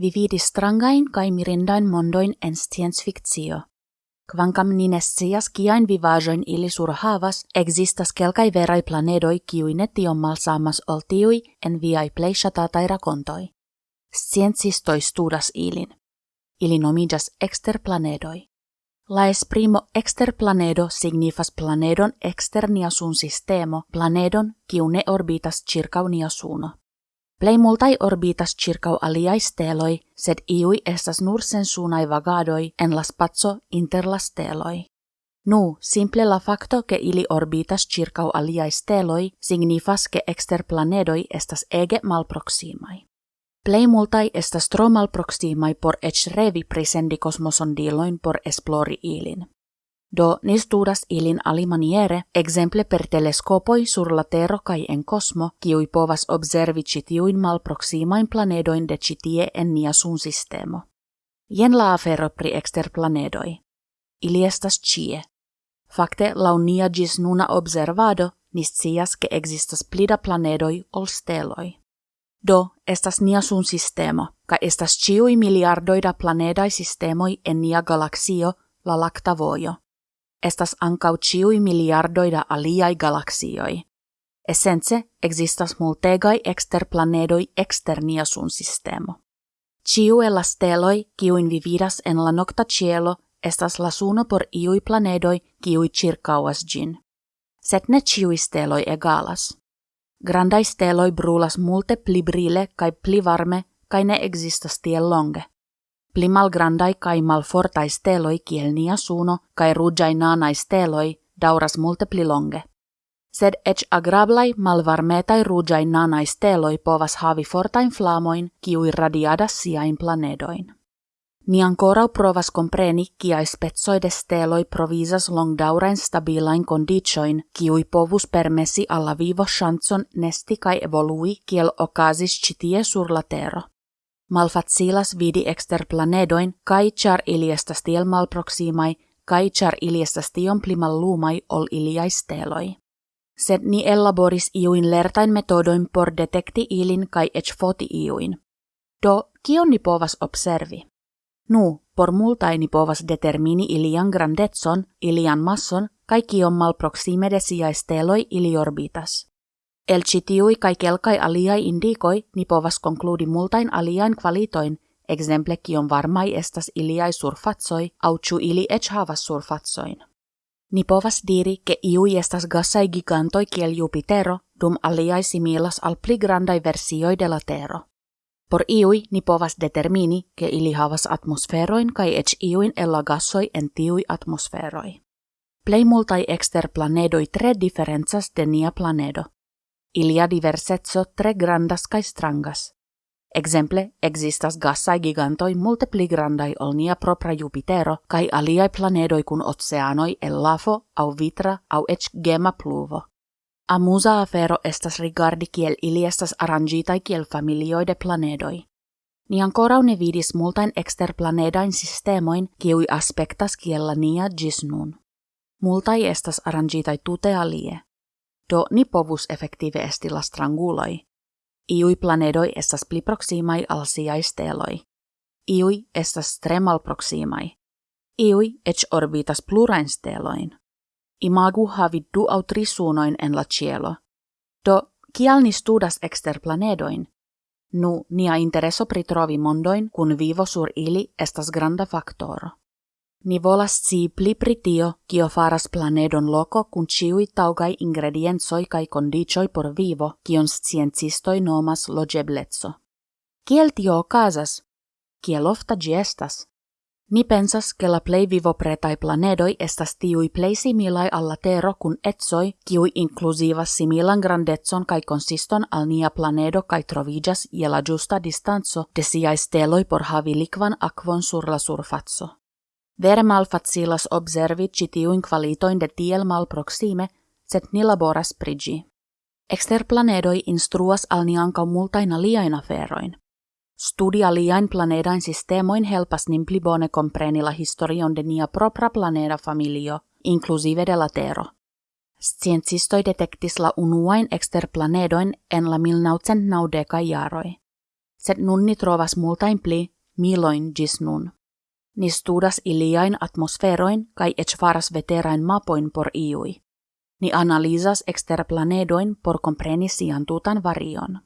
vividis strangain kai mirindain mondoin en science fictio. Kvankam ninescias kiain vivajoin ili havas, existas kelkai verai planedoi kiui netiommal saamas oltiui en viai pleishata tai rakontoi. Sciencistoi studas ilin. Ili nomigas exter planedoi. Laes primo exter planedo signifas planedon externia sun sistemo planedon kiu ne orbitas suno. Plei multai orbitas circau aliai steloi, sed iui estas nur sunai vagadoi en las spazio inter las steloi. Nu, simple la facto che ili orbitas circau aliai steloi signifas che exterplanedoi estas ege malproximai. Plei multai estas tro malproximai por ec revi presendi kosmosondiloin por esplori ilin. Do ni studas ilin alimaniere, exemple per teleskopoi sur la Tero kai en kosmo, kiui povas observi citiuin malproximain planedoin de citie en nia sun sistemo. Jen la afero pri planedoi. Ili estas cie. Fakte lau nia gis nuna observado, niscias ke existas plida planedoi ol steloi. Do, estas nia sun sistemo, ka estas ciui miliardoida planedai sistemoi en nia galaksio, la lactavojo estas ancau ciui miliardoida aliai galaksioi. Essence existas multegai exterplanedoi externia sun sistemo. Ciu e la steloi, kiuin vividas en la nocta cielo, estas la suno por iui planedoi, kiui circauas gin. Set ne ciui steloi egalas. Grandai steloi brulas multe pli brile kai pli varme, kai ne existas tie longe. Pli malgrandai kai malfortai steloi kiel nia suno kai ruĝaj nanaj steloi dauras multe pli longe. Sed eĉ agrablaj malvarmetaj ruĝaj nanaj steloi povas havi fortajn flamoin kiuj radiadas siajn planedojn. Ni ancora provas compreni kiaj specoj de steloi provisas longdaŭrajn stabilajn kondiĉojn kiuj povus permesi alla vivo ŝancon nesti kaj evolui kiel okazis ĉi tie sur la tero malfacilas vidi exterplanedoin kai char iliestas tiel malproximai kai char iliestas tion pli mallumai ol iliai steloi. Sed ni elaboris iuin lertain metodoin por detekti ilin kai ech foti iuin. Do, kion ni povas observi? Nu, por multai ni povas determini ilian grandetson, ilian masson, kai kion malproxime de. El citiui kai kelkai aliai indikoi ni povas konkludi multain aliain kvalitoin, exemple kion varmai estas iliai surfatsoi, au chu ili ech havas surfatsoin. Ni povas diri ke iui estas gassai gigantoi kiel Jupitero, dum aliai similas al pli grandai versioi de la Tero. Por iui ni povas determini ke ili havas atmosferoin kai ech iuin ella gassoi en tiui atmosferoi. Plei multai exter planedoi tre differenzas de nia planedo ilia diversetso tre grandas kai strangas. Exemple, existas gassai gigantoi multe pli grandai ol nia propra Jupitero kai aliai planedoi kun oceanoi el lafo au vitra au ec gema pluvo. Amusa afero estas rigardi kiel ili estas arrangitai kiel familioi de planedoi. Ni ancora ne vidis multain exterplanedain sistemoin kiui aspektas kiel la nia gis nun. Multai estas arrangitai tute alie do ni povus effektive esti la stranguloi. Iui planedoi estas pli proximai al siai steloi. Iui estas tre malproximai. Iui ec orbitas plurain steloin. Imagu havi du au tri suunoin en la cielo. Do, kial ni studas exter planedoin? Nu, nia intereso pri trovi mondoin, kun vivo sur ili estas granda faktoro. Ni volas ci pli pri tio, kio faras planedon loco kun ciui taugai ingredienzoi kai condicioi por vivo, kion sciencistoi nomas logeblezzo. Kiel tio okazas? Kiel ofta gi estas? Ni pensas ke la plei vivo pretai planedoi estas tiui plei similai alla tero kun etsoi, kiui inclusivas similan grandetson kai consiston al nia planedo kai trovigas je la giusta distanzo de siai steloi por havi likvan akvon sur la surfatso. Vere malfacilas observi citiuin qualitoin de tiel malproxime, set ni laboras prigi. Exterplanedoi instruas al ni ankaŭ multain aliain aferoin. Studia liain planedain sistemoin helpas nin pli bone la historion de nia propra planeda familio, inclusive de la Tero. Sciencistoi detektis la unuain exterplanedoin en la 1990 jaroi. sed nun trovas multain pli miloin gis nun. Ni studas iliain atmosferoin kai ec faras veterain mapoin por iui. Ni analizas exterplanedoin por compreni sian tutan varion.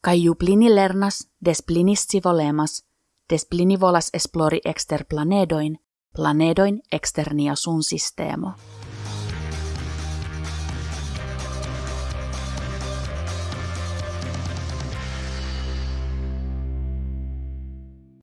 Kai ju lernas, des plini volemas, des volas esplori exterplanedoin, planedoin externia sun sistemo.